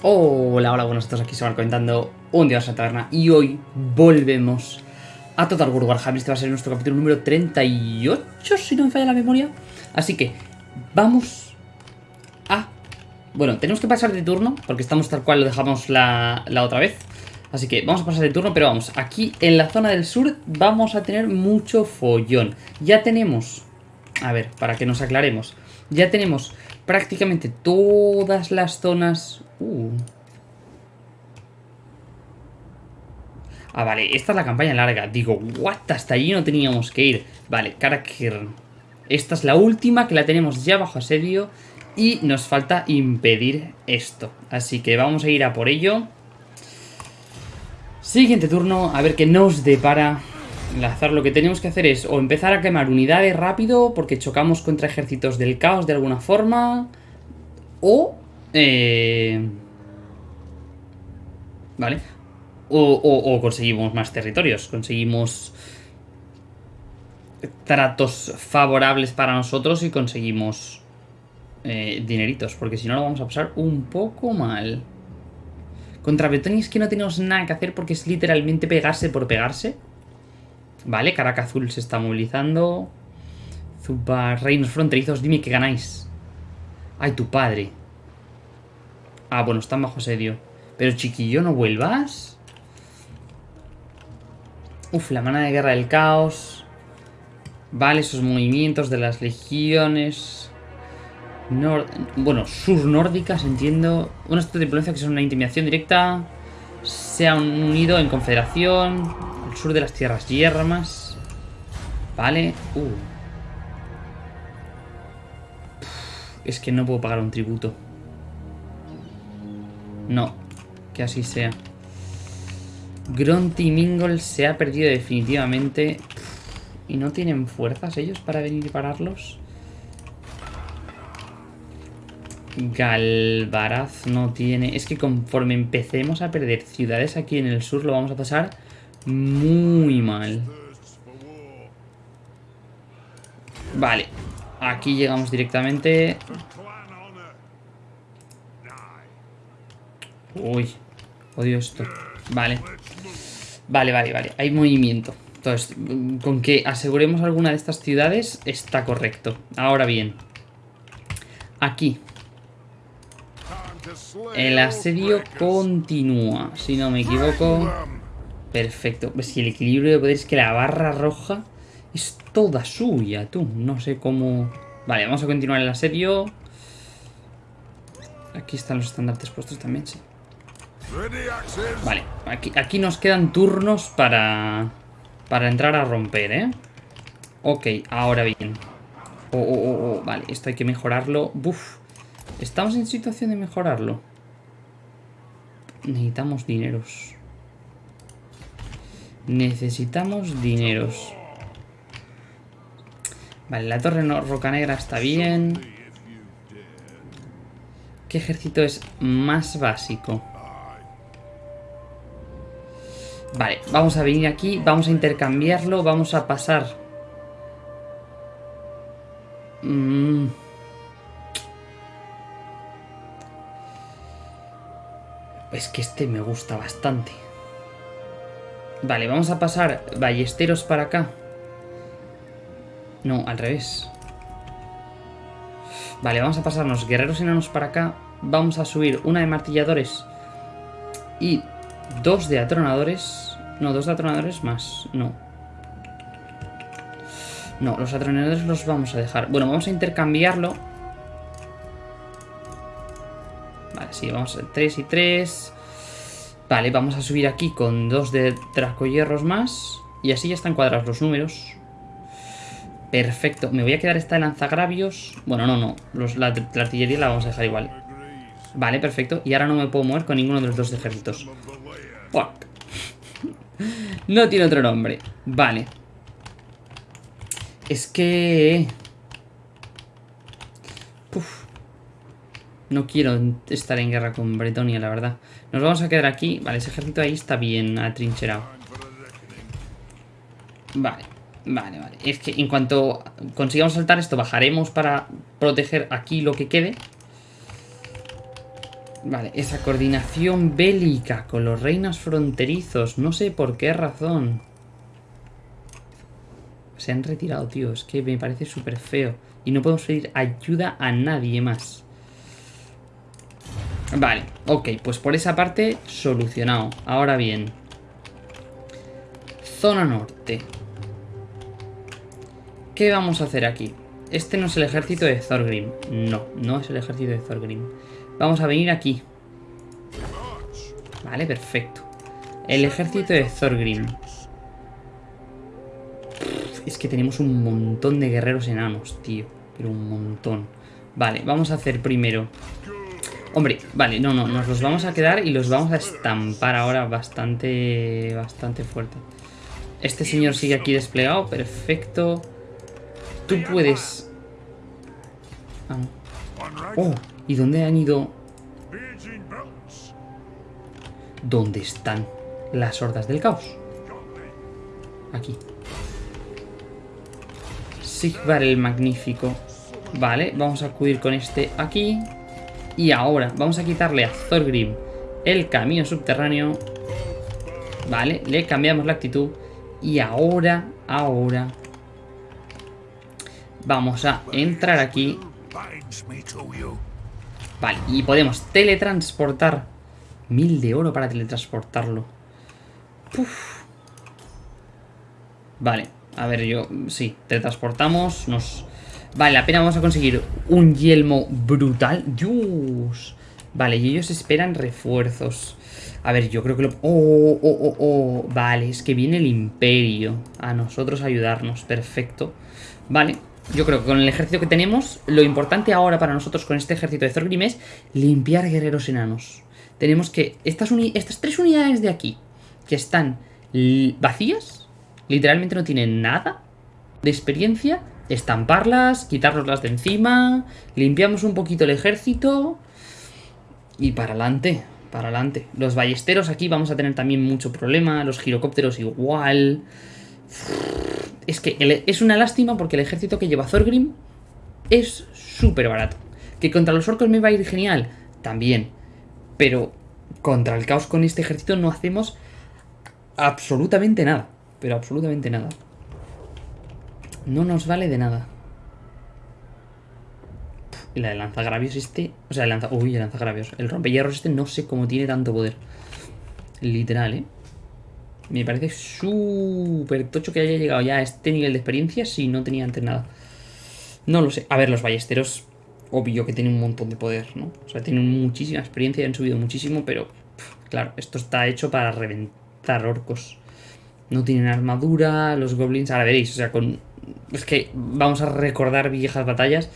Hola, hola, buenos días, aquí se van comentando un día a la taberna y hoy volvemos a Total War Warhammer, este va a ser nuestro capítulo número 38, si no me falla la memoria. Así que, vamos a... Bueno, tenemos que pasar de turno, porque estamos tal cual lo dejamos la, la otra vez. Así que vamos a pasar de turno, pero vamos, aquí en la zona del sur vamos a tener mucho follón. Ya tenemos... A ver, para que nos aclaremos. Ya tenemos prácticamente todas las zonas... Uh. Ah, vale, esta es la campaña larga. Digo, what, hasta allí no teníamos que ir. Vale, Karakir. Esta es la última que la tenemos ya bajo asedio y nos falta impedir esto. Así que vamos a ir a por ello. Siguiente turno, a ver qué nos depara Enlazar, lo que tenemos que hacer es o empezar a quemar unidades rápido porque chocamos contra ejércitos del caos de alguna forma o... Eh, ¿Vale? O, conseguimos más territorios, conseguimos tratos favorables para nosotros y conseguimos eh, dineritos, porque si no lo vamos a pasar un poco mal. Contra Bretonia es que no tenemos nada que hacer porque es literalmente pegarse por pegarse. Vale, Caraca Azul se está movilizando. Zupa, reinos fronterizos, dime que ganáis. Ay, tu padre. Ah, bueno, están bajo asedio. Pero chiquillo, ¿no vuelvas? Uf, la mana de guerra del caos. Vale, esos movimientos de las legiones. bueno, sur nórdicas, entiendo. Una de que es una intimidación directa. Se han unido en confederación sur de las tierras yermas. Vale. Uh. Es que no puedo pagar un tributo. No. Que así sea. Gronty y Mingle se ha perdido definitivamente. ¿Y no tienen fuerzas ellos para venir y pararlos? Galvaraz no tiene... Es que conforme empecemos a perder ciudades aquí en el sur lo vamos a pasar muy mal. Vale. Aquí llegamos directamente. Uy. Odio esto. Vale. Vale, vale, vale. Hay movimiento. Entonces, con que aseguremos alguna de estas ciudades está correcto. Ahora bien. Aquí. El asedio continúa, si no me equivoco. Perfecto. Pues si el equilibrio de poder es que la barra roja es toda suya, tú. No sé cómo... Vale, vamos a continuar el asedio. Aquí están los estandartes puestos también, sí. Vale, aquí, aquí nos quedan turnos para... Para entrar a romper, ¿eh? Ok, ahora bien. Oh, oh, oh, oh. Vale, esto hay que mejorarlo. Buf. Estamos en situación de mejorarlo. Necesitamos dineros. Necesitamos dineros. Vale, la torre roca negra está bien. ¿Qué ejército es más básico? Vale, vamos a venir aquí, vamos a intercambiarlo, vamos a pasar... Mm. Es que este me gusta bastante. Vale, vamos a pasar ballesteros para acá. No, al revés. Vale, vamos a pasarnos guerreros enanos para acá. Vamos a subir una de martilladores y dos de atronadores. No, dos de atronadores más. No. No, los atronadores los vamos a dejar. Bueno, vamos a intercambiarlo. Vale, sí, vamos a 3 y 3. Vale, vamos a subir aquí con dos de hierros más. Y así ya están cuadrados los números. Perfecto. Me voy a quedar esta de lanzagravios. Bueno, no, no. la, artillería la vamos a dejar igual. Vale, perfecto. Y ahora no me puedo mover con ninguno de los dos ejércitos. Fuck. no tiene otro nombre. Vale. Es que... No quiero estar en guerra con Bretonia, la verdad. Nos vamos a quedar aquí. Vale, ese ejército ahí está bien atrincherado. Vale, vale, vale. Es que en cuanto consigamos saltar esto, bajaremos para proteger aquí lo que quede. Vale, esa coordinación bélica con los reinos fronterizos. No sé por qué razón. Se han retirado, tío. Es que me parece súper feo. Y no podemos pedir ayuda a nadie más. Vale, ok. Pues por esa parte, solucionado. Ahora bien. Zona norte. ¿Qué vamos a hacer aquí? Este no es el ejército de Thorgrim. No, no es el ejército de Thorgrim. Vamos a venir aquí. Vale, perfecto. El ejército de Thorgrim. Es que tenemos un montón de guerreros enanos, tío. Pero un montón. Vale, vamos a hacer primero... Hombre, vale, no, no, nos los vamos a quedar y los vamos a estampar ahora bastante, bastante fuerte. Este señor sigue aquí desplegado, perfecto. Tú puedes... Ah, Oh, ¿y dónde han ido? ¿Dónde están las hordas del caos? Aquí. Sigvar el Magnífico. Vale, vamos a acudir con este aquí. Y ahora vamos a quitarle a Thorgrim el camino subterráneo. Vale, le cambiamos la actitud. Y ahora, ahora... Vamos a entrar aquí. Vale, y podemos teletransportar. Mil de oro para teletransportarlo. Vale, a ver, yo... Sí, teletransportamos. Nos... Vale, la pena vamos a conseguir un yelmo brutal. Dios. Vale, y ellos esperan refuerzos. A ver, yo creo que lo... Oh, oh, oh, oh. Vale, es que viene el imperio a nosotros a ayudarnos. Perfecto. Vale, yo creo que con el ejército que tenemos, lo importante ahora para nosotros con este ejército de Thorgrim es limpiar guerreros enanos. Tenemos que... Estas, estas tres unidades de aquí, que están vacías, literalmente no tienen nada de experiencia, estamparlas, quitárnoslas de encima, limpiamos un poquito el ejército y para adelante, para adelante. Los ballesteros aquí vamos a tener también mucho problema, los girocópteros igual... Es que es una lástima porque el ejército que lleva Thorgrim es súper barato. Que contra los orcos me va a ir genial, también. Pero contra el caos con este ejército no hacemos absolutamente nada. Pero absolutamente nada. No nos vale de nada. Y la de lanzagravios este... O sea, el lanza... Uy, el lanzagravios. El rompehierros este no sé cómo tiene tanto poder. Literal, ¿eh? Me parece súper tocho que haya llegado ya a este nivel de experiencia si no tenía antes nada. No lo sé. A ver, los ballesteros, obvio que tienen un montón de poder, ¿no? O sea, tienen muchísima experiencia y han subido muchísimo, pero claro, esto está hecho para reventar orcos. No tienen armadura, los goblins, ahora veréis, o sea, con... Es que vamos a recordar viejas batallas.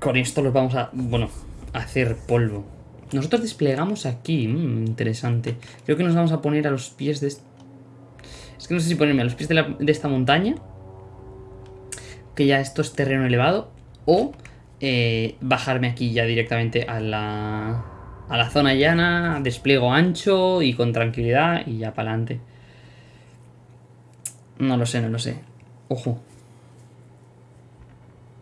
Con esto los vamos a, bueno, a hacer polvo. Nosotros desplegamos aquí. Mm, interesante. Creo que nos vamos a poner a los pies de... Es que no sé si ponerme a los pies de, esta montaña. Que ya esto es terreno elevado. O eh, bajarme aquí ya directamente a la, a la zona llana. Despliego ancho y con tranquilidad y ya para adelante. No lo sé, no lo sé. Ojo.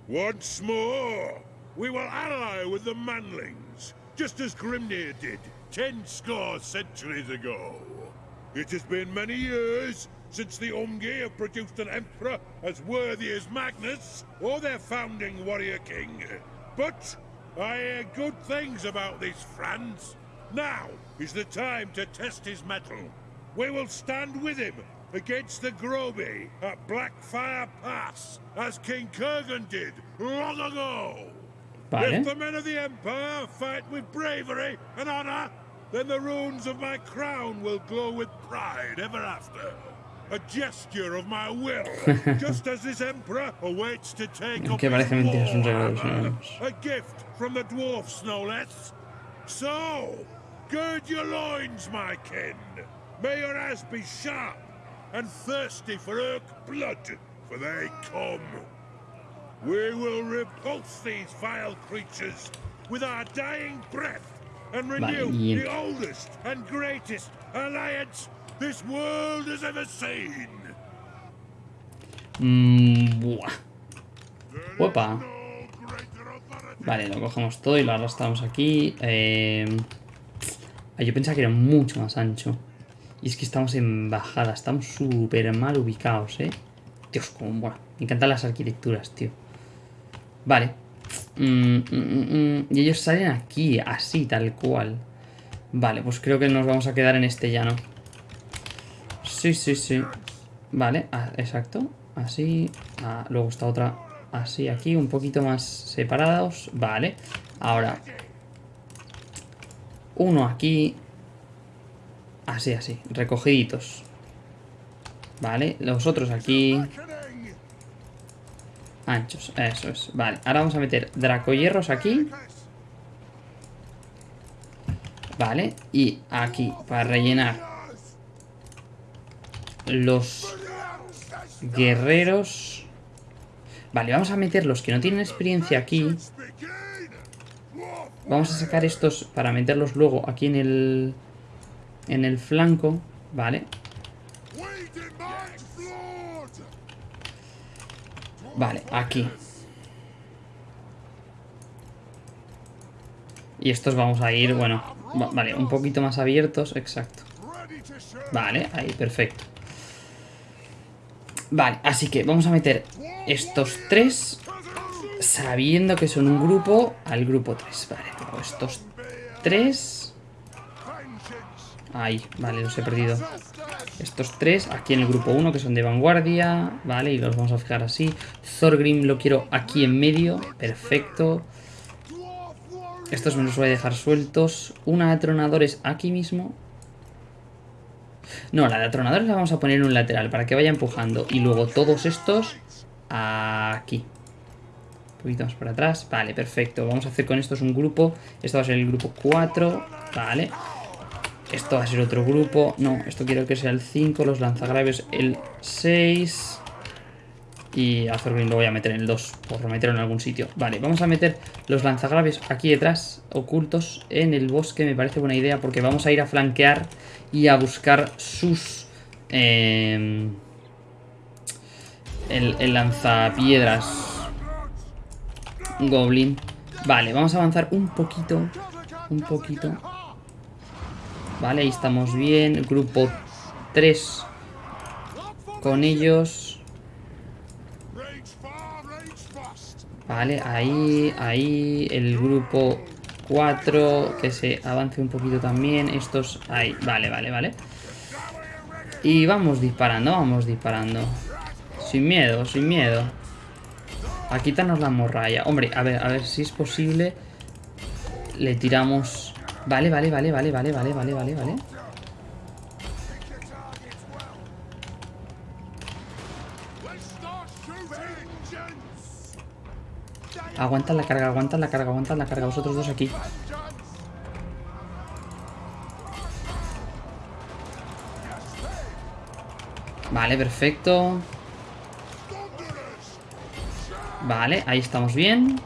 Once more, we will ally with the manlings. just as Grimnir did ten score centuries ago. It has been many years since the Umgi have produced an emperor as worthy as Magnus or their founding warrior king. But I hear good things about this Franz. Now is the time to test his mettle. We will stand with him against the Groby at Blackfire Pass, as King Kurgan did long ago. Vale. If the men of the Empire fight with bravery and honor, then the runes of my crown will glow with pride ever after. A gesture of my will, just as this emperor awaits to take up war, a gift from the dwarfs, no less. So, gird your loins, my kin. May your ass be sharp and thirsty for Urk blood, for they come. We will repulse these vile creatures with our dying breath and renew the oldest and greatest alliance this world has ever seen. Mm. Opa. Vale, lo cogemos todo y lo arrastramos aquí. Eh... Yo pensaba que era mucho más ancho. Y es que estamos en bajada, estamos súper mal ubicados, ¿eh? Dios, como... Bueno, me encantan las arquitecturas, tío. Vale. Mm, mm, mm, y ellos salen aquí, así, tal cual. Vale, pues creo que nos vamos a quedar en este llano. Sí, sí, sí. Vale, ah, exacto. Así. Ah, luego está otra así aquí, un poquito más separados. Vale. Ahora. Uno aquí. Así, así. Recogiditos. Vale. Los otros aquí. Anchos. Eso es. Vale. Ahora vamos a meter dracohierros aquí. Vale. Y aquí, para rellenar los guerreros. Vale, vamos a meter los que no tienen experiencia aquí. Vamos a sacar estos para meterlos luego aquí en el... En el flanco. Vale. Vale, aquí. Y estos vamos a ir, bueno, vale, un poquito más abiertos, exacto. Vale, ahí, perfecto. Vale, así que vamos a meter estos tres sabiendo que son un grupo al grupo 3. Vale, estos tres... Ahí, vale, los he perdido. Estos tres aquí en el grupo 1 que son de vanguardia. Vale, y los vamos a fijar así. Thorgrim lo quiero aquí en medio. Perfecto. Estos me los voy a dejar sueltos. Una de atronadores aquí mismo. No, la de atronadores la vamos a poner en un lateral para que vaya empujando. Y luego todos estos aquí. Un poquito más para atrás. Vale, perfecto. Vamos a hacer con estos un grupo. Esto va a ser el grupo 4. Vale. Esto va a ser otro grupo. No, esto quiero que sea el 5. Los lanzagraves el 6. Y a Thorgrim lo voy a meter en el 2, por meterlo en algún sitio. Vale, vamos a meter los lanzagraves aquí detrás, ocultos en el bosque. Me parece buena idea porque vamos a ir a flanquear y a buscar sus... El, el lanzapiedras Goblin. Vale, vamos a avanzar un poquito. Un poquito. Vale, ahí estamos bien. Grupo 3 con ellos. Vale, ahí, ahí, el grupo 4, que se avance un poquito también. Estos, ahí, vale, vale, vale. Y vamos disparando, vamos disparando. Sin miedo, sin miedo. A quitarnos la morralla. Hombre, a ver, a ver si es posible. Le tiramos... Vale, vale, vale, vale, vale, vale, vale, vale, vale. Aguantan la carga, aguantan la carga, aguantan la carga. Vosotros dos aquí. Vale, perfecto. Vale, ahí estamos bien.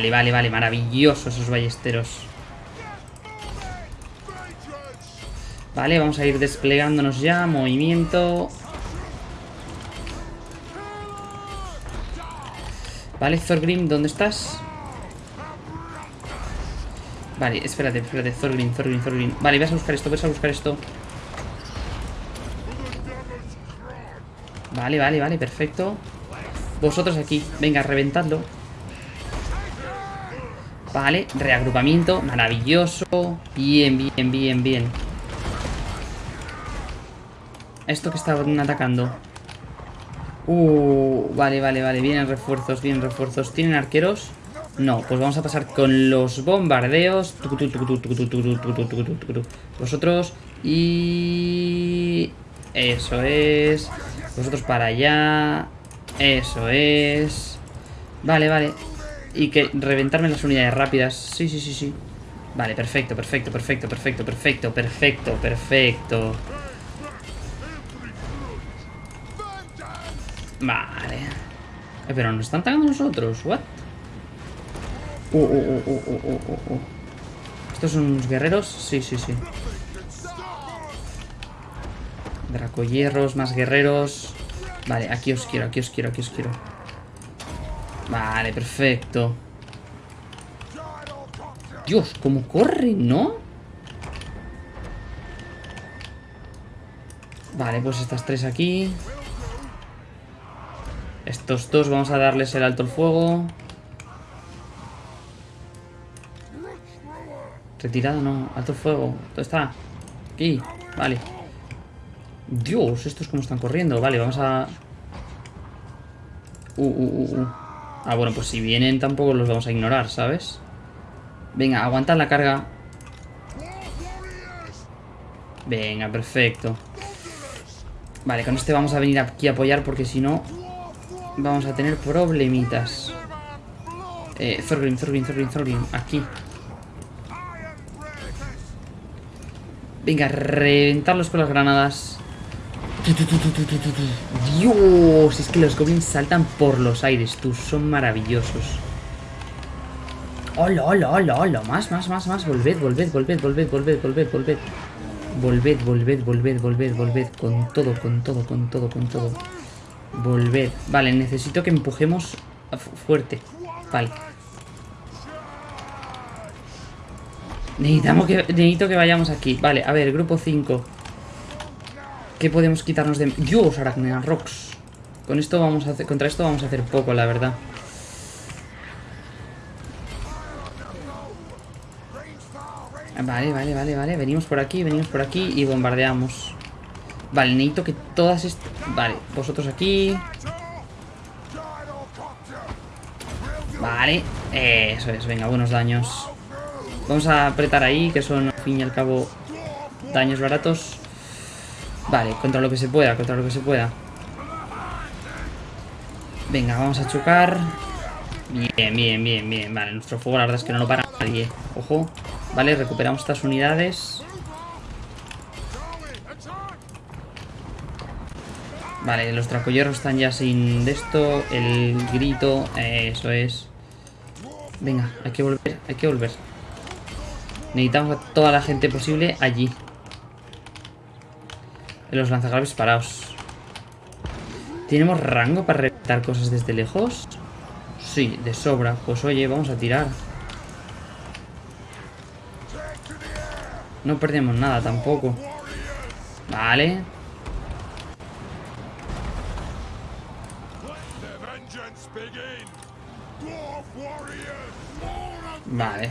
Vale, vale, vale. Maravilloso esos ballesteros. Vale, vamos a ir desplegándonos ya. Movimiento. Vale, Thorgrim, ¿dónde estás? Vale, espérate, espérate, Thorgrim, Thorgrim, Thorgrim Vale, vas a buscar esto, vas a buscar esto Vale, vale, vale, perfecto Vosotros aquí, venga, reventadlo Vale, reagrupamiento, maravilloso Bien, bien, bien, bien Esto que estaban atacando Uh, vale, vale, vale. Vienen refuerzos, vienen refuerzos. ¿Tienen arqueros? No, pues vamos a pasar con los bombardeos. Vosotros y... Eso es. Vosotros para allá. Eso es. Vale, vale. Y que reventarme las unidades rápidas. Sí, sí, sí, sí. Vale, perfecto, perfecto, perfecto, perfecto, perfecto, perfecto, perfecto. Vale. Eh, pero nos están atacando nosotros. What? Uh, uh, uh, uh, uh, uh. ¿Estos son unos guerreros? Sí, sí, sí. Dracohierros, más guerreros. Vale, aquí os quiero, aquí os quiero, aquí os quiero. Vale, perfecto. Dios, cómo corre, ¿no? Vale, pues estas tres aquí. Estos dos vamos a darles el alto el fuego. Retirado, no. Alto fuego. ¿Dónde está? Aquí. Vale. Dios, estos cómo están corriendo. Vale, vamos a... Uh, uh, uh, uh. Ah, bueno, pues si vienen tampoco los vamos a ignorar, ¿sabes? Venga, aguantad la carga. Venga, perfecto. Vale, con este vamos a venir aquí a apoyar porque si no vamos a tener problemitas. Eh, Thorgrim, Thorgrim, Thorgrim, Thorgrim. Aquí. Venga, reventarlos con las granadas. Dios, es que los goblins saltan por los aires, tú, son maravillosos. Hola, hola, hola, hola, más, más, más, más, volved, volved, volved, volved, volved, volved, volved. Volved, volved, volved, volved, volved, con todo, con todo, con todo, con todo. Volved. Vale, necesito que empujemos fuerte. Vale. Necesitamos necesito que vayamos aquí. Vale, a ver, grupo 5. ¿Qué podemos quitarnos de...? Dios, Arachnea Rocks. Con esto vamos a. Contra esto vamos a hacer poco, la verdad. Vale, vale, vale, vale. Venimos por aquí, venimos por aquí y bombardeamos. Vale, necesito que todas estas... Vale, vosotros aquí. Vale, eso es, venga, buenos daños. Vamos a apretar ahí, que son al fin y al cabo daños baratos. Vale, contra lo que se pueda, contra lo que se pueda. Venga, vamos a chocar. Bien, bien, bien, bien. Vale, nuestro fuego la verdad es que no lo para nadie. Ojo. Vale, recuperamos estas unidades. Vale, los tracolleros están ya sin de esto. El grito, eso es. Venga, hay que volver, hay que volver. Necesitamos a toda la gente posible allí. Los lanzagraves parados. ¿Tenemos rango para reventar cosas desde lejos? Sí, de sobra. Pues oye, vamos a tirar. No perdemos nada tampoco. Vale. Vale.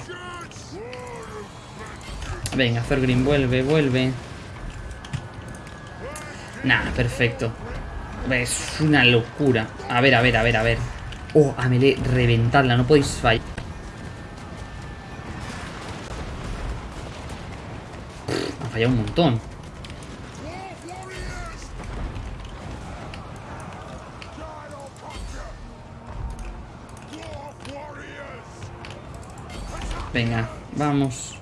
Venga, Thorgrim, vuelve, vuelve. Nah, perfecto. Es una locura. A ver, a ver, a ver, a ver. Oh, a melee, reventadla, no podéis fallar. ha fallado un montón. Venga, vamos.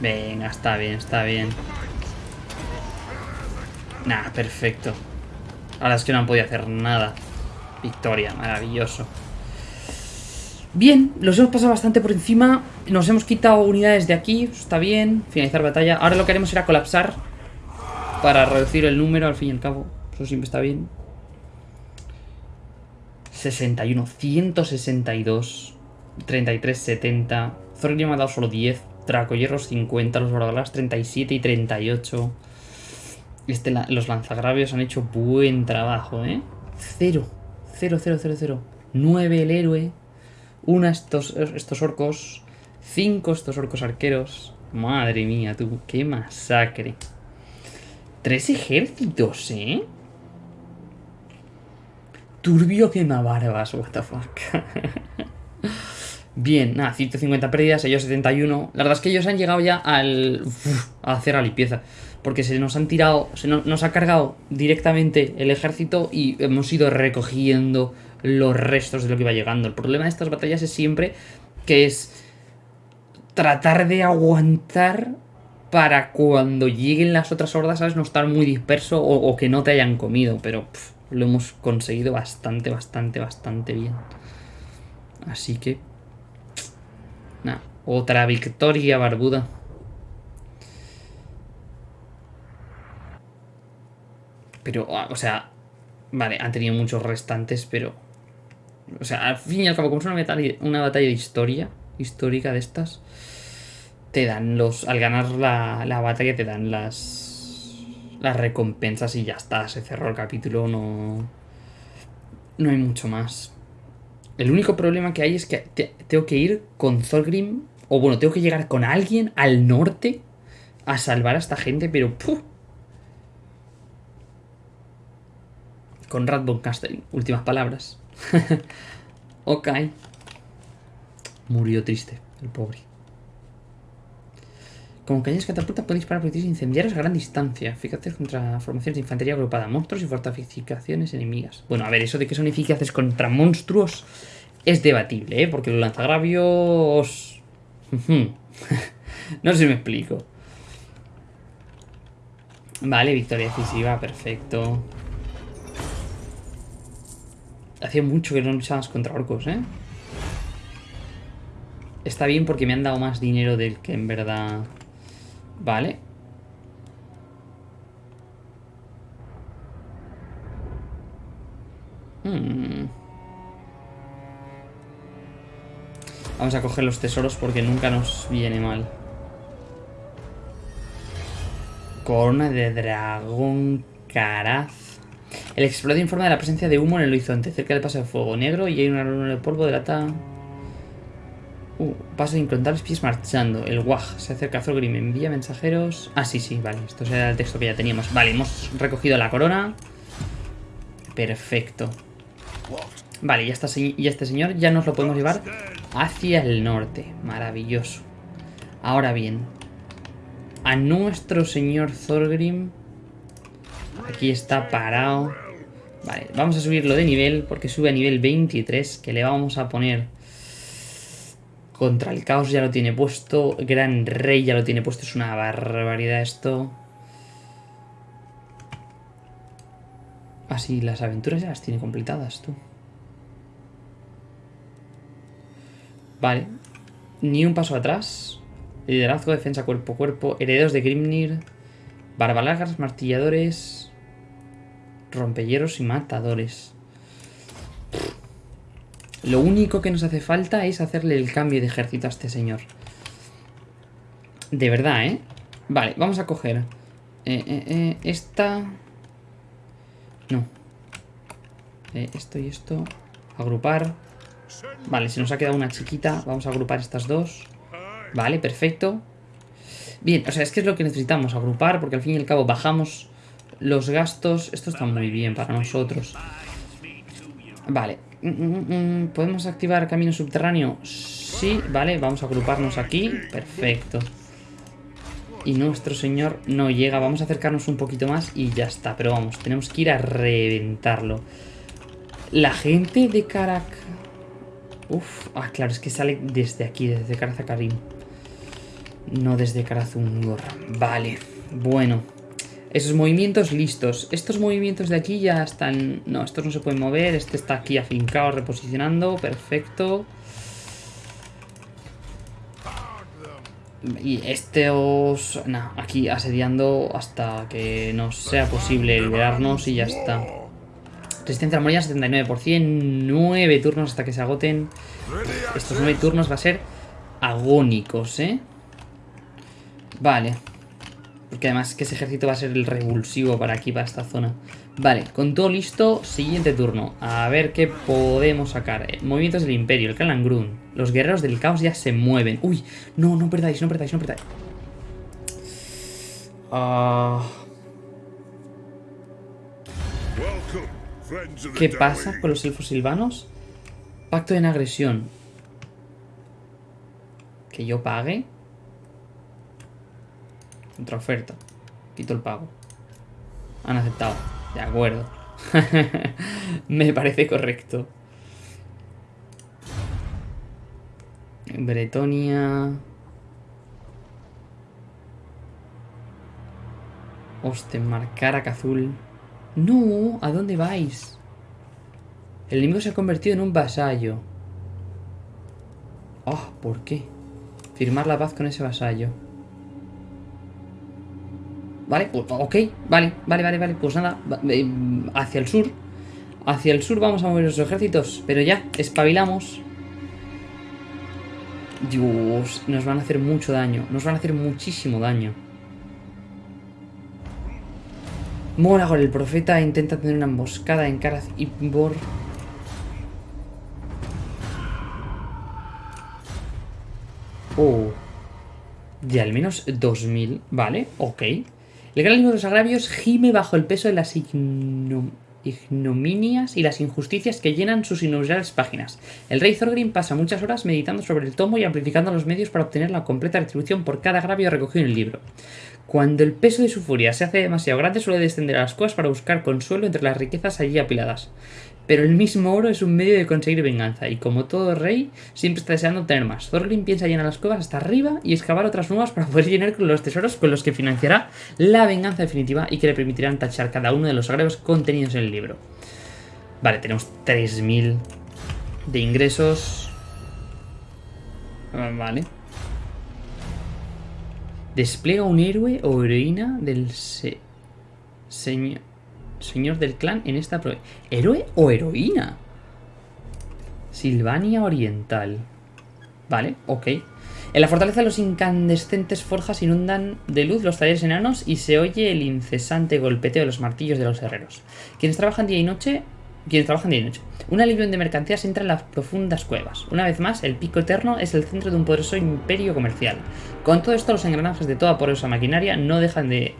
Venga, está bien, está bien. Nah, perfecto. Ahora es que no han podido hacer nada. Victoria, maravilloso. Bien, los hemos pasado bastante por encima. Nos hemos quitado unidades de aquí, está bien. Finalizar batalla. Ahora lo que haremos será colapsar para reducir el número, al fin y al cabo. Eso siempre está bien. 61, 162, 33, 70. Thorgrim me ha dado solo 10. Tracoyerros 50, los Bordalas 37 y 38. Este, los lanzagravios han hecho buen trabajo, ¿eh? 0, 0, 0, 0, 0. 9 el héroe. 1 estos, estos orcos. 5 estos orcos arqueros. Madre mía, tú, qué masacre. Tres ejércitos, ¿eh? Turbio quema barbas, what the fuck. Bien, nada, 150 pérdidas, ellos 71. La verdad es que ellos han llegado ya al... a hacer la limpieza. Porque se nos han tirado, se nos, ha cargado directamente el ejército y hemos ido recogiendo los restos de lo que iba llegando. El problema de estas batallas es siempre que es tratar de aguantar para cuando lleguen las otras hordas, ¿sabes? No estar muy disperso o, que no te hayan comido. Pero lo hemos conseguido bastante, bastante, bastante bien. Así que otra victoria barbuda. Pero, ah, o sea, vale, han tenido muchos restantes, pero... O sea, al fin y al cabo, como es una batalla, una batalla de historia, histórica de estas, te dan los... Al ganar la, la batalla te dan las... Las recompensas y ya está, se cerró el capítulo, no... No hay mucho más. El único problema que hay es que te- tengo que ir con Thorgrim, o bueno, tengo que llegar con alguien al norte a salvar a esta gente, pero... ¡puf! Con Rad von Castellin, últimas palabras. ok. Murió triste, el pobre. Como cañones catapulta pueden disparar proyectiles incendiarios a gran distancia. Fíjate contra formaciones de infantería agrupada, monstruos y fortificaciones enemigas. Bueno, a ver, eso de que son eficaces contra monstruos es debatible, ¿eh? Porque los lanzagravios... No sé si me explico. Vale, victoria decisiva, perfecto. Hacía mucho que no luchabas contra orcos, ¿eh? Está bien porque me han dado más dinero del que en verdad... Vale. Hmm. Vamos a coger los tesoros porque nunca nos viene mal. Corona de dragón caraz. El explorador informa de la presencia de humo en el horizonte, cerca del paso de fuego negro y hay una luna de polvo de lata. Uh, paso de incontables pies marchando. El Waj se acerca a Thorgrim, envía mensajeros. Ah, sí, sí, vale. Esto era el texto que ya teníamos. Vale, hemos recogido la corona. Perfecto. Vale, y, esta, se- y este señor ya nos lo podemos llevar hacia el norte. Maravilloso. Ahora bien, a nuestro señor Thorgrim. Aquí está parado. Vale, vamos a subirlo de nivel porque sube a nivel 23. Que le vamos a poner contra el caos ya lo tiene puesto. Gran Rey ya lo tiene puesto. Es una barbaridad esto. Así, las aventuras ya las tiene completadas tú. Vale. Ni un paso atrás. Liderazgo, defensa cuerpo a cuerpo. Herederos de Grimnir. Barbalagas, martilladores. Rompehieros y matadores. Lo único que nos hace falta es hacerle el cambio de ejército a este señor. De verdad, ¿eh? Vale, vamos a coger... eh, eh, eh, esta... No. Esto y esto. Agrupar. Vale, se nos ha quedado una chiquita. Vamos a agrupar estas dos. Vale, perfecto. Bien, o sea, es que es lo que necesitamos, agrupar, porque al fin y al cabo bajamos los gastos. Esto está muy bien para nosotros. Vale. Mm, mm, mm, ¿Podemos activar camino subterráneo? Sí, vale, vamos a agruparnos aquí. Perfecto. Y nuestro señor no llega. Vamos a acercarnos un poquito más y ya está. Pero vamos, tenemos que ir a reventarlo. La gente de Karak... Uf, ah, claro, es que sale desde aquí, desde Karazakarim. No desde Karazungor. Vale, bueno. Esos movimientos listos. Estos movimientos de aquí ya están... No, estos no se pueden mover. Este está aquí afincado, reposicionando. Perfecto. Y estos... No, aquí asediando hasta que nos sea posible liberarnos y ya está. Resistencia a la muralla 79%. 9 turnos hasta que se agoten. Estos 9 turnos va a ser agónicos, ¿eh? Vale. Porque además que ese ejército va a ser el revulsivo para aquí, para esta zona. Vale, con todo listo, siguiente turno. A ver qué podemos sacar. Eh, movimientos del Imperio, el Kalangrun. Los guerreros del caos ya se mueven. Uy, no, no perdáis, no perdáis, no perdáis. Ah, ¿Qué pasa con los elfos silvanos? Pacto en agresión. Que yo pague. Contraoferta. Quito el pago. Han aceptado. De acuerdo. Me parece correcto. Bretonia. Ostenmark, Karak azul. No, ¿a dónde vais? El enemigo se ha convertido en un vasallo. Oh, ¿por qué? Firmar la paz con ese vasallo. Vale, pues, ok, vale, vale, vale, vale. Pues nada, eh, hacia el sur. Hacia el sur vamos a mover los ejércitos. Pero ya, espabilamos. Dios, nos van a hacer mucho daño. Nos van a hacer muchísimo daño. Moragor, el profeta, intenta tener una emboscada en Karaz y Bor. Oh. De al menos 2000. Vale, ok. El gran libro de los agravios gime bajo el peso de las ignominias y las injusticias que llenan sus innumerables páginas. El rey Thorgrim pasa muchas horas meditando sobre el tomo y amplificando los medios para obtener la completa retribución por cada agravio recogido en el libro. Cuando el peso de su furia se hace demasiado grande, suele descender a las cuevas para buscar consuelo entre las riquezas allí apiladas. Pero el mismo oro es un medio de conseguir venganza, y como todo rey, siempre está deseando obtener más. Thorgrim piensa llenar las cuevas hasta arriba y excavar otras nuevas para poder llenar los tesoros con los que financiará la venganza definitiva y que le permitirán tachar cada uno de los agravios contenidos en el libro. Vale, tenemos 3.000 de ingresos. Vale. Despliega un héroe o heroína del señor, señor del clan en esta prueba. ¿Héroe o heroína? Silvania Oriental. Vale, ok. En la fortaleza los incandescentes forjas inundan de luz los talleres enanos y se oye el incesante golpeteo de los martillos de los herreros. Quienes trabajan día y noche quienes trabajan día y noche. Una legión de mercancías entra en las profundas cuevas. Una vez más, el Pico Eterno es el centro de un poderoso imperio comercial. Con todo esto, los engranajes de toda poderosa maquinaria no dejan de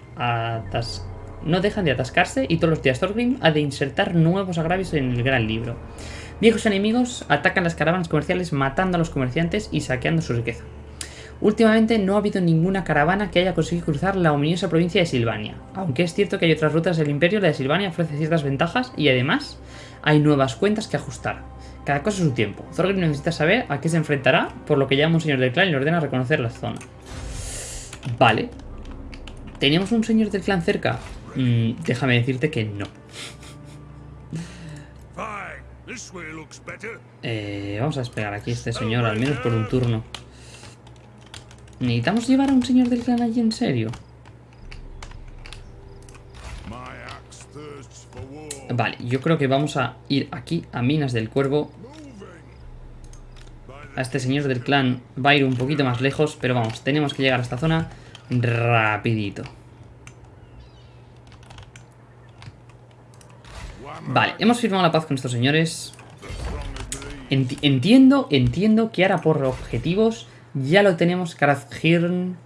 no dejan de atascarse y todos los días Thorgrim ha de insertar nuevos agravios en el gran libro. Viejos enemigos atacan las caravanas comerciales matando a los comerciantes y saqueando su riqueza. Últimamente no ha habido ninguna caravana que haya conseguido cruzar la ominiosa provincia de Silvania, aunque es cierto que hay otras rutas del imperio, la de Silvania ofrece ciertas ventajas y además hay nuevas cuentas que ajustar. Cada cosa su tiempo. Thorgrim necesita saber a qué se enfrentará, por lo que llama un señor del clan y le ordena reconocer la zona. Vale. ¿Teníamos un señor del clan cerca? Mm, déjame decirte que no. Eh, vamos a esperar aquí a este señor, al menos por un turno. ¿Necesitamos llevar a un señor del clan allí en serio? Vale, yo creo que vamos a ir aquí a Minas del Cuervo. A este señor del clan va a ir un poquito más lejos, pero vamos, tenemos que llegar a esta zona rapidito. Vale, hemos firmado la paz con estos señores. entiendo, entiendo que ahora por objetivos ya lo tenemos, Karazhirn.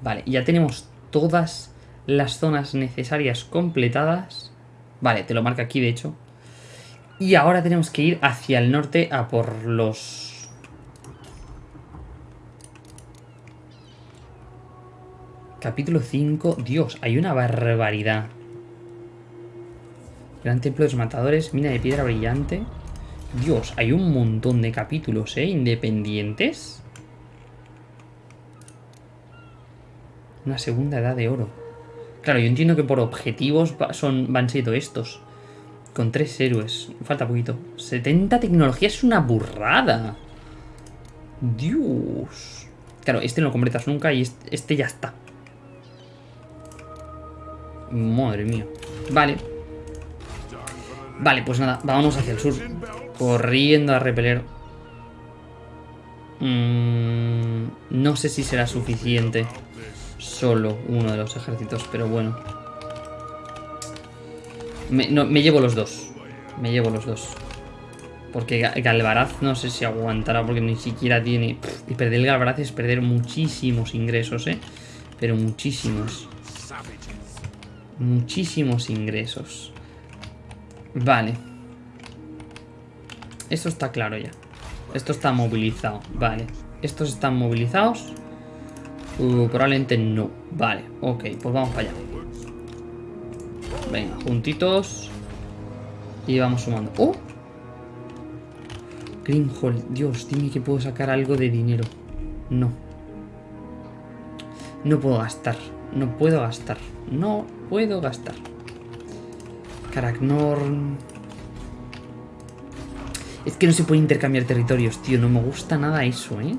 Vale, ya tenemos todas las zonas necesarias completadas. Vale, te lo marca aquí de hecho. Y ahora tenemos que ir hacia el norte a por los... Capítulo 5. Dios, hay una barbaridad. Gran templo de los matadores, mina de piedra brillante. Dios, hay un montón de capítulos, ¿eh? Independientes. Una segunda edad de oro. Claro, yo entiendo que por objetivos son, van siendo estos. Con tres héroes. Falta poquito. 70 tecnologías es una burrada. Dios. Claro, este no lo completas nunca y este, este ya está. Madre mía. Vale. Vale, pues nada, vámonos hacia el sur. Corriendo a repeler. Mm, no sé si será suficiente solo uno de los ejércitos, pero bueno. Me, me llevo los dos. Me llevo los dos. Porque Galvaraz no sé si aguantará porque ni siquiera tiene... Y perder el Galvaraz es perder muchísimos ingresos, ¿eh? Pero muchísimos. Muchísimos ingresos. Vale. Esto está claro ya. Esto está movilizado. Vale. ¿Estos están movilizados? Uh, probablemente no. Vale, ok. Pues vamos para allá. Venga, juntitos. Y vamos sumando. ¡Oh! Greenhall. Dios, dime que puedo sacar algo de dinero. No. No puedo gastar. No puedo gastar. No puedo gastar. Karaknorn. Es que no se puede intercambiar territorios, tío. No me gusta nada eso, ¿eh?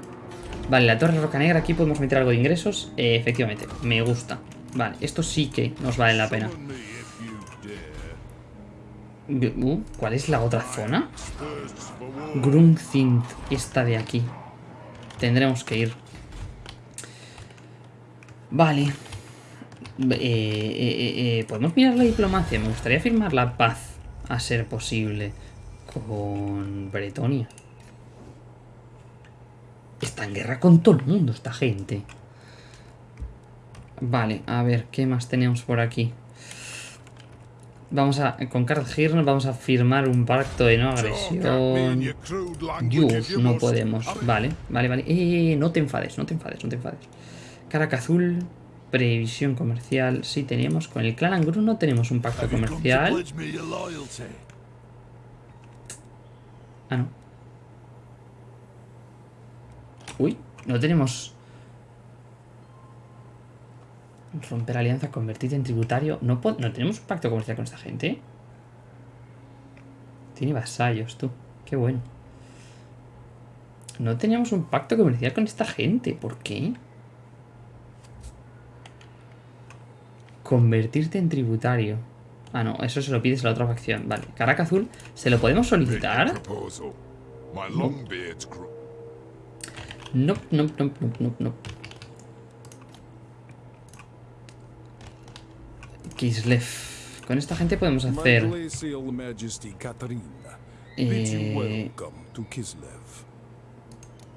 Vale, la torre roca negra, aquí podemos meter algo de ingresos. Eh, efectivamente, me gusta. Vale, esto sí que nos vale la pena. Uh, ¿Cuál es la otra zona? Grunthint, esta de aquí. Tendremos que ir. Vale. Eh, eh, eh, Podemos mirar la diplomacia. Me gustaría firmar la paz, a ser posible, con Bretonia. Está en guerra con todo el mundo esta gente. Vale, a ver, ¿qué más tenemos por aquí? Vamos a, con Carl vamos a firmar un pacto de no agresión. No podemos. Vale, vale, vale. No te enfades, no te enfades, no te enfades. Caraca azul, previsión comercial. Sí, teníamos con el clan Angru no tenemos un pacto comercial. Ah, no. Uy, no tenemos... Romper alianza, convertirte en tributario. No, no tenemos un pacto comercial con esta gente. Tiene vasallos, tú. Qué bueno. No teníamos un pacto comercial con esta gente. ¿Por qué? Convertirte en tributario. Ah, no, eso se lo pides a la otra facción. Vale, Caraca Azul, ¿se lo podemos solicitar? No, no, no, no, no, no. Kislev. Con esta gente podemos hacer... Eh,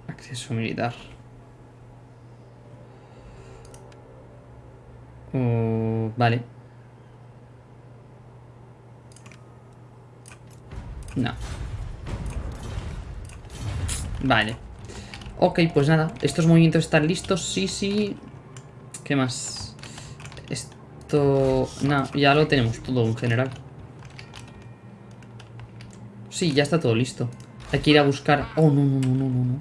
acceso militar. Uh, vale. No. Vale. Ok, pues nada. Estos movimientos están listos. Sí, sí. ¿Qué más? Esto... No, ya lo tenemos todo en general. Sí, ya está todo listo. Hay que ir a buscar... Oh, no, no, no, no, no.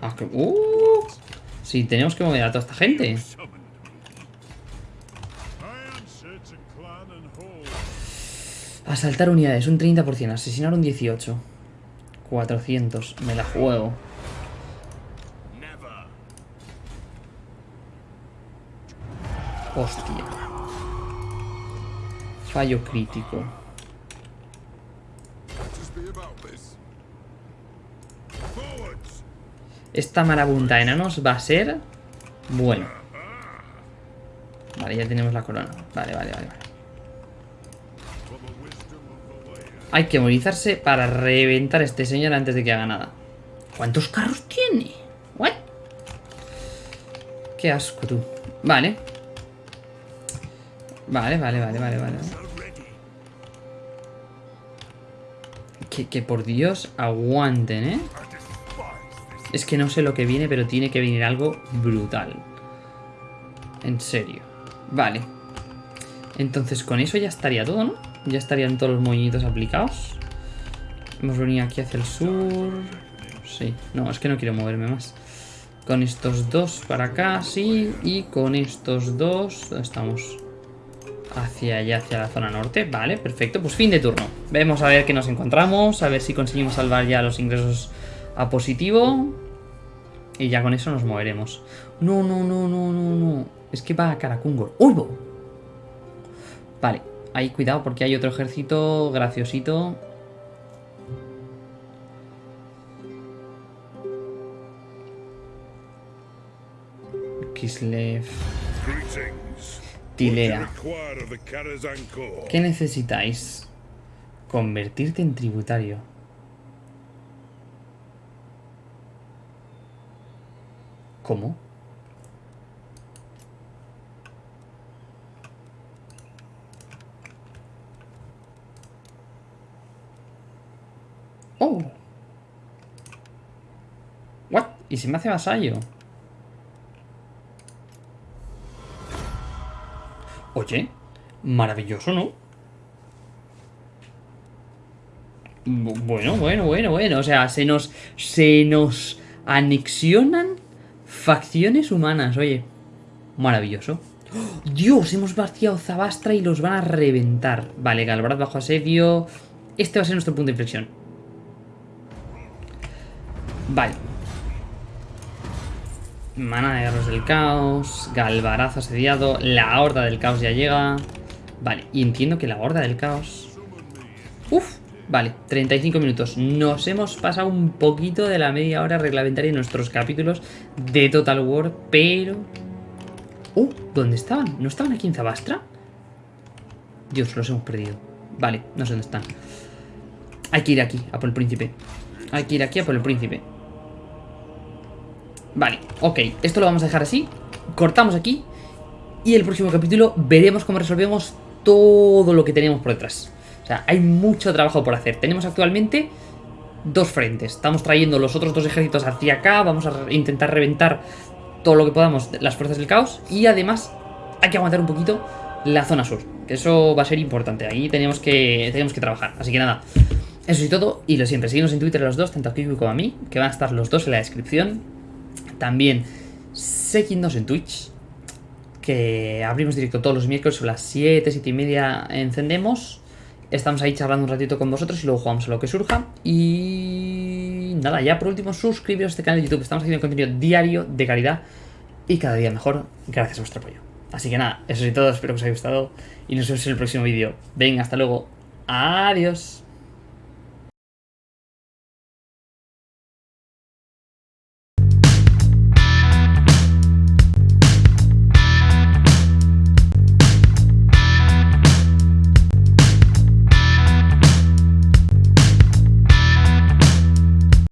Ah, que... Uh, sí, tenemos que mover a toda esta gente. Asaltar unidades, un 30%. Asesinar un 18%. 400. Me la juego. Hostia. Fallo crítico. Esta marabunta de enanos va a ser... Bueno. Vale, ya tenemos la corona. Vale, vale, vale. Hay que movilizarse para reventar a este señor antes de que haga nada. ¿Cuántos carros tiene? ¿What? Qué asco tú. Vale. Vale, vale, vale, vale, vale. Que, que por Dios aguanten, ¿eh? Es que no sé lo que viene, pero tiene que venir algo brutal. En serio. Vale. Entonces con eso ya estaría todo, ¿no? Ya estarían todos los movimientos aplicados. Hemos venido aquí hacia el sur. Sí, no, es que no quiero moverme más. Con estos dos para acá, sí. Y con estos dos, estamos? Hacia allá, hacia la zona norte. Vale, perfecto. Pues fin de turno. Vemos a ver qué nos encontramos. A ver si conseguimos salvar ya los ingresos a positivo. Y ya con eso nos moveremos. No, no, no, no, no, no. Es que va a Karakungor. ¡Uy! Vale, Ahí, cuidado, porque hay otro ejército graciosito. Kislev. Tilea. ¿Qué necesitáis? Convertirte en tributario. ¿Cómo? Oh. What? ¿Y si me hace vasallo? Oye, maravilloso, ¿no? Bueno, bueno, bueno, bueno. O sea, se nos. Se nos anexionan facciones humanas. Oye, maravilloso. Dios, hemos vaciado Zabastra y los van a reventar. Vale, Galbrad bajo asedio. Este va a ser nuestro punto de inflexión. Vale. Mana de guerreros del caos, Galvarazo asediado, la horda del caos ya llega. Vale, y entiendo que la horda del caos... Uf, vale, 35 minutos. Nos hemos pasado un poquito de la media hora reglamentaria en nuestros capítulos de Total War, pero... Uh, ¿dónde estaban? ¿No estaban aquí en Zabastra? Dios, los hemos perdido. Vale, no sé dónde están. Hay que ir aquí, a por el príncipe. Hay que ir aquí a por el príncipe. Vale, ok. Esto lo vamos a dejar así. Cortamos aquí. Y el próximo capítulo veremos cómo resolvemos todo lo que tenemos por detrás. O sea, hay mucho trabajo por hacer. Tenemos actualmente dos frentes. Estamos trayendo los otros dos ejércitos hacia acá. Vamos a intentar reventar todo lo que podamos las fuerzas del caos. Y además hay que aguantar un poquito la zona sur. Que eso va a ser importante. Ahí tenemos que, tenemos que trabajar. Así que nada. Eso y todo. Y lo siempre, seguimos en Twitter los dos, tanto a Kiko como a mí. Que van a estar los dos en la descripción. También seguidnos en Twitch. Que abrimos directo todos los miércoles a las 7, 7 y media encendemos. Estamos ahí charlando un ratito con vosotros y luego jugamos a lo que surja. Y nada, ya por último, suscribiros a este canal de YouTube. Estamos haciendo contenido diario de calidad y cada día mejor gracias a vuestro apoyo. Así que nada, eso es todo, espero que os haya gustado y nos vemos en el próximo vídeo. Venga, hasta luego. Adiós.